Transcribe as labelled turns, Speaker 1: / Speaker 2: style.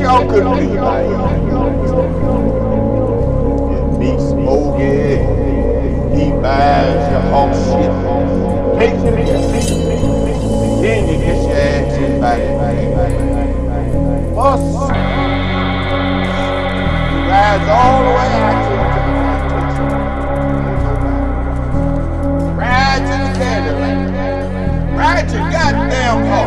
Speaker 1: y'all couldn't be like Meat smoky, he buys your hawk shit. Take your feet. Then you get your ass in back. Bus. You rides all the way out to the plantation. Ride to the candy land. Ride your goddamn horses.